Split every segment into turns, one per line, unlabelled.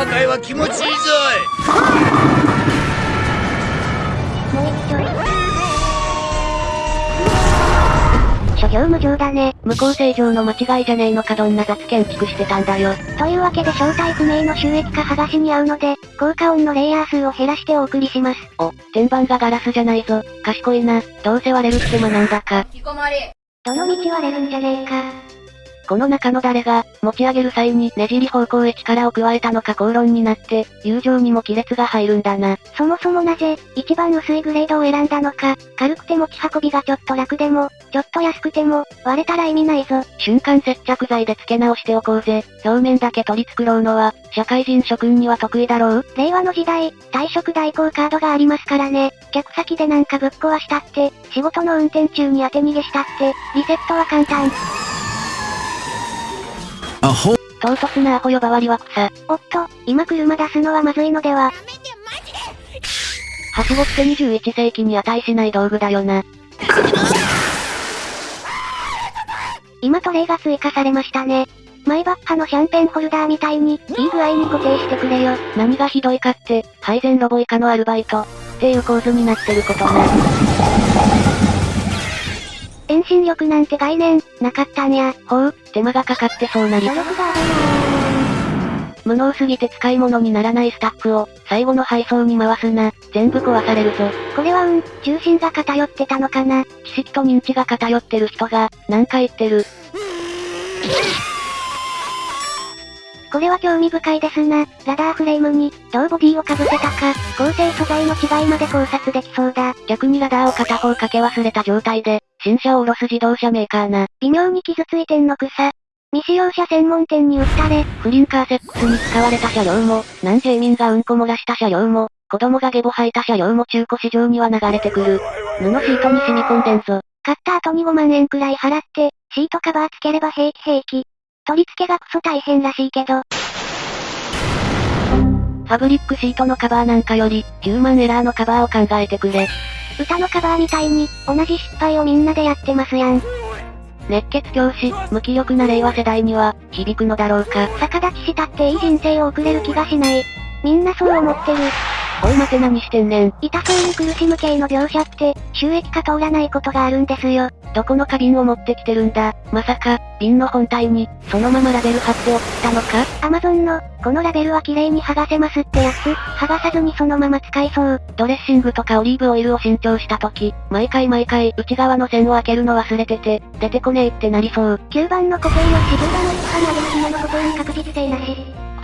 破壊は気持ちいいぞ
もう一丁。諸行無常だね。
向こう正常の間違いじゃねえのかどんな雑建築してたんだよ。
というわけで正体不明の収益化剥がしに合うので、効果音のレイヤー数を減らしてお送りします。
お、天板がガラスじゃないぞ。賢いな。どうせ割れるって学んだか。
どの道割れるんじゃねえか。
この中の誰が、持ち上げる際にねじり方向へ力を加えたのか口論になって、友情にも亀裂が入るんだな。
そもそもなぜ、一番薄いグレードを選んだのか、軽くて持ち運びがちょっと楽でも、ちょっと安くても、割れたら意味ないぞ。
瞬間接着剤で付け直しておこうぜ。表面だけ取り繕うのは、社会人諸君には得意だろう？
令和の時代、退職代行カードがありますからね。客先でなんかぶっ壊したって、仕事の運転中に当て逃げしたって、リセットは簡単。
唐突なアホ呼ばわりは草。
おっと、今車出すのはまずいのでは。
はしごって21世紀に値しない道具だよな。
今トレイが追加されましたね。マイバッハのシャンペンホルダーみたいに、いい具合に固定してくれよ。
何がひどいかって、配膳ロボ以下のアルバイト。っていう構図になってることな。
遠心力なんて概念、なかったんや。
ほう、手間がかかってそうなり
努。力が
無能すぎて使い物にならないスタッフを、最後の配送に回すな。全部壊されるぞ。
なこれはうん、重心が偏ってたのかな。
知識と認知が偏ってる人が、なんか言ってる。
これは興味深いですな。ラダーフレームに、どうボディを被せたか、構成素材の違いまで考察できそうだ。
逆にラダーを片方かけ忘れた状態で、新車を下ろす自動車メーカーな。
微妙に傷ついてんの草。未使用車専門店に売ったれ。
フリンカーセックスに使われた車両も、南ジェイミンがうんこ漏らした車両も、子供がゲボ吐いた車両も中古市場には流れてくる。布シートに染み込んでんぞ。
買った後に5万円くらい払って、シートカバーつければ平気平気。取り付けがクソ大変らしいけど、
ファブリックシートのカバーなんかより、ヒューマンエラーのカバーを考えてくれ。
歌のカバーみたいに、同じ失敗をみんなでやってますやん。
熱血教師、無気力な令和世代には、響くのだろうか。
逆立ちしたっていい人生を送れる気がしない。みんなそう思ってる。
おい待て何してんねん。
痛そうに苦しむ系の描写って、収益化通らないことがあるんですよ。
どこの花瓶を持ってきてるんだ？まさか、瓶の本体に、そのままラベル貼って送ったのか？
アマゾンの、このラベルは綺麗に剥がせますってやつ、剥がさずにそのまま使いそう。
ドレッシングとかオリーブオイルを新調した時、毎回毎回内側の線を開けるの忘れてて、出てこねえってなりそう。
9番の固定よし10番の一派なげる紐のことに確実性なし。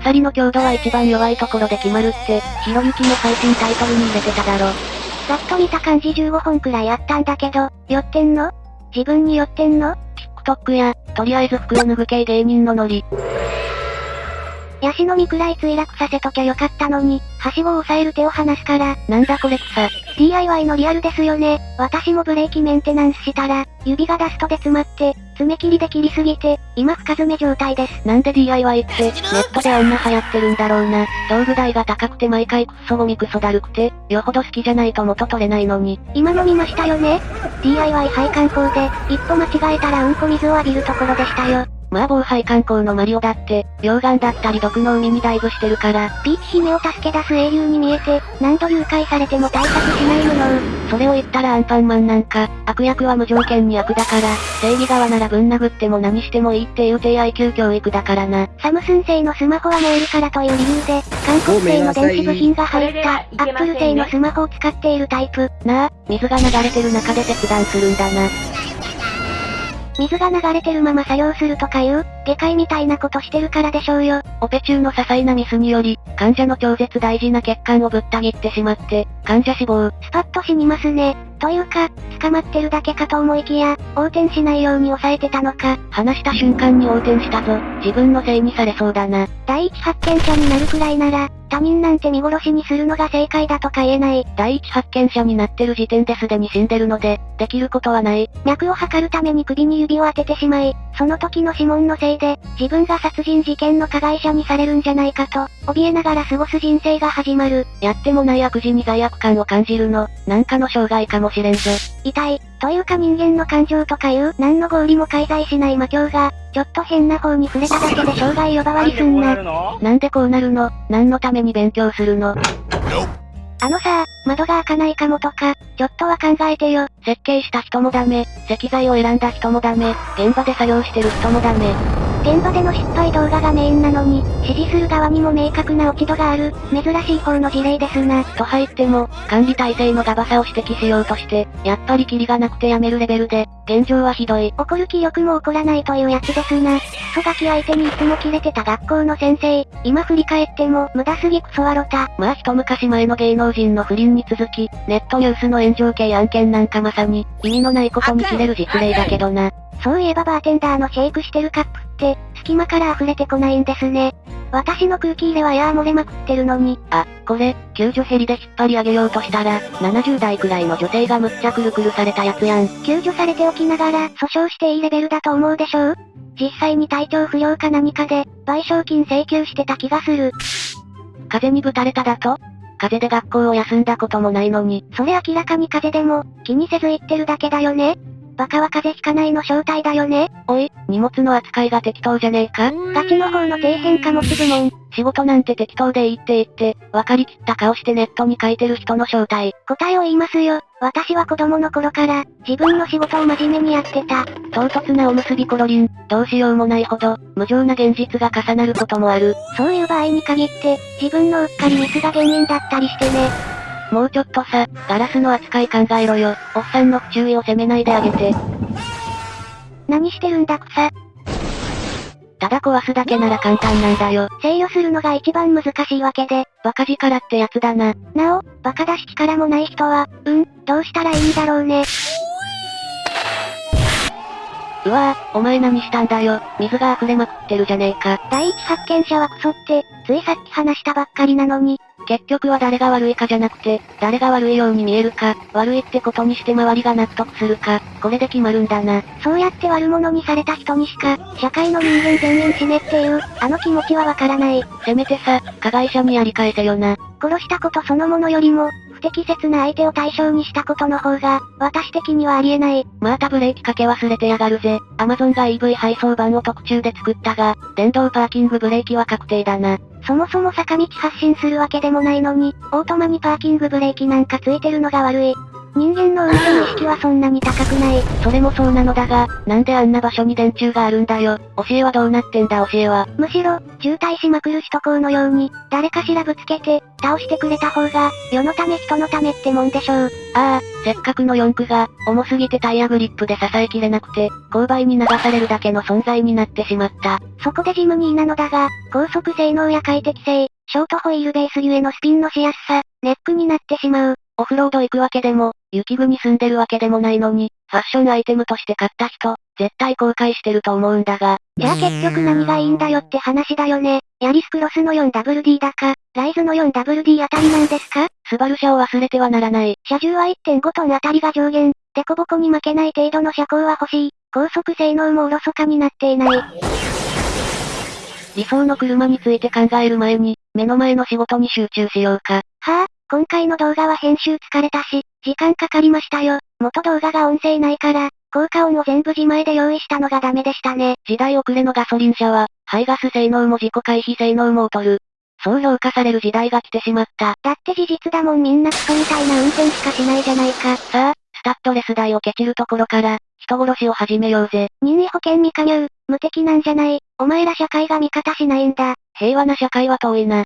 鎖の強度は一番弱いところで決まるって、ひろゆきの配信タイトルに入れてただろ。
ざっと見た感じ15本くらいあったんだけど、寄ってんの？自分に寄ってんの
？TikTok や、とりあえず服を脱ぐ系芸人のノリ。
ヤシの実くらい墜落させときゃよかったのに、はしごを押さえる手を離すから、
なんだこれ草。
DIY のリアルですよね。私もブレーキメンテナンスしたら、指がダストで詰まって、爪切りで切りすぎて、今深爪状態です。
なんで DIY って、ネットであんな流行ってるんだろうな。道具代が高くて毎回クッソゴミクソだるくて、よほど好きじゃないと元取れないのに。
今の見ましたよね ?DIY 配管工で、一歩間違えたらうんこ水を浴びるところでしたよ。
まあ防廃観光のマリオだって、溶岩だったり毒の海にダイブしてるから、
ピーチ姫を助け出す英雄に見えて、何度誘拐されても対策しない無能。
それを言ったらアンパンマンなんか、悪役は無条件に悪だから、正義側ならぶん殴っても何してもいいっていう低 IQ 教育だからな。
サムスン製のスマホは燃えるからという理由で、韓国製の電子部品が入った、アップル製のスマホを使っているタイプ。
なあ、水が流れてる中で切断するんだな。
水が流れてるまま作業するとかいう、下界みたいなことしてるからでしょうよ。
オペ中の些細なミスにより、患者の超絶大事な血管をぶった切ってしまって、患者死亡。
スパッと死にますね。というか、捕まってるだけかと思いきや、横転しないように抑えてたのか。
話した瞬間に横転したぞ。自分のせいにされそうだな。
第一発見者になるくらいなら、他人なんて見殺しにするのが正解だとか言えない。
第一発見者になってる時点ですでに死んでるので、できることはない。
脈を測るために首に指を当ててしまい、その時の指紋のせいで、自分が殺人事件の加害者にされるんじゃないかと、怯えながら過ごす人生が始まる。
やってもない悪事に罪悪感を感じるの、なんかの障害かもしれんぞ。
痛い、というか人間の感情とかいう、何の合理も介在しない魔境が、ちょっと変な方に触れただけで障害呼ばわりすんな。
なんでこうなるの？何のために勉強するの？
あのさ窓が開かないかもとか、ちょっとは考えてよ。
設計した人もダメ、石材を選んだ人もダメ、現場で作業してる人もダメ。
現場での失敗動画がメインなのに、指示する側にも明確な落ち度がある、珍しい方の事例ですな。
と入っても、管理体制のガバさを指摘しようとして、やっぱりキリがなくてやめるレベルで、現状はひどい。
怒る気力も起こらないというやつですな。クソガキ相手にいつもキレてた学校の先生、今振り返っても、無駄すぎクソワロタ。
まあ一昔前の芸能人の不倫に続き、ネットニュースの炎上系案件なんかまさに、意味のないことに切れる実例だけどな。
そういえばバーテンダーのシェイクしてるカップって、隙間から溢れてこないんですね。私の空気入れはやー漏れまくってるのに。
あ、これ、救助ヘリで引っ張り上げようとしたら、70代くらいの女性がむっちゃくるくるされたやつやん。
救助されておきながら、訴訟していいレベルだと思うでしょう？実際に体調不良か何かで、賠償金請求してた気がする。
風にぶたれただと？風邪で学校を休んだこともないのに。
それ明らかに風邪でも、気にせず言ってるだけだよねバカは風邪ひかないの正体だよね
おい、荷物の扱いが適当じゃねえか？
ガチの方の底辺貨物部門。
仕事なんて適当でいいって言って、分かりきった顔してネットに書いてる人の正体。
答えを言いますよ。私は子供の頃から、自分の仕事を真面目にやってた。
唐突なおむすびコロリン、どうしようもないほど、無情な現実が重なることもある。
そういう場合に限って、自分のうっかりミスが原因だったりしてね。
もうちょっとさ、ガラスの扱い考えろよ。おっさんの不注意を責めないであげて。
何してるんだ草。
ただ壊すだけなら簡単なんだよ。
制御するのが一番難しいわけで。
バカ力ってやつだな。
なお、バカだし力もない人は、うん、どうしたらいいんだろうね。
うわぁ、お前何したんだよ。水が溢れまくってるじゃねえか。
第一発見者はクソって、ついさっき話したばっかりなのに、
結局は誰が悪いかじゃなくて、誰が悪いように見えるか、悪いってことにして周りが納得するか、これで決まるんだな。
そうやって悪者にされた人にしか、社会の人間全員死ねっていう、あの気持ちはわからない。
せめてさ、加害者にやり返せよな。
殺したことそのものよりも、不適切な相手を対象にしたことの方が、私的にはありえない。
またブレーキかけ忘れてやがるぜ。アマゾンが EV 配送版を特注で作ったが、電動パーキングブレーキは確定だな。
そもそも坂道発進するわけでもないのに、オートマにパーキングブレーキなんかついてるのが悪い。人間の運転意識はそんなに高くない。
それもそうなのだが、なんであんな場所に電柱があるんだよ。教えはどうなってんだ教えは。
むしろ、渋滞しまくる首都高のように、誰かしらぶつけて、倒してくれた方が、世のため人のためってもんでしょう。
ああ、せっかくの四駆が、重すぎてタイヤグリップで支えきれなくて、勾配に流されるだけの存在になってしまった。
そこでジムニーなのだが、高速性能や快適性、ショートホイールベースゆえのスピンのしやすさ、ネックになってしまう。
オフロード行くわけでも、雪国住んでるわけでもないのに、ファッションアイテムとして買った人、絶対後悔してると思うんだが。
じゃあ結局何がいいんだよって話だよね。ヤリスクロスの 4WD だか、ライズの 4WD あたりなんですか？
スバル車を忘れてはならない。
車重は1.5トンあたりが上限。デコボコに負けない程度の車高は欲しい。高速性能もおろそかになっていない。
理想の車について考える前に、目の前の仕事に集中しようか。
はあ、今回の動画は編集疲れたし、時間かかりましたよ。元動画が音声ないから、効果音を全部自前で用意したのがダメでしたね。
時代遅れのガソリン車は、排ガス性能も自己回避性能も劣る。そう評価される時代が来てしまった。
だって事実だもんみんなクソみたいな運転しかしないじゃないか。
さあ、スタッドレス代をケチるところから、人殺しを始めようぜ。
任意保険未加入、無敵なんじゃない。お前ら社会が味方しないんだ。
平和な社会は遠いな。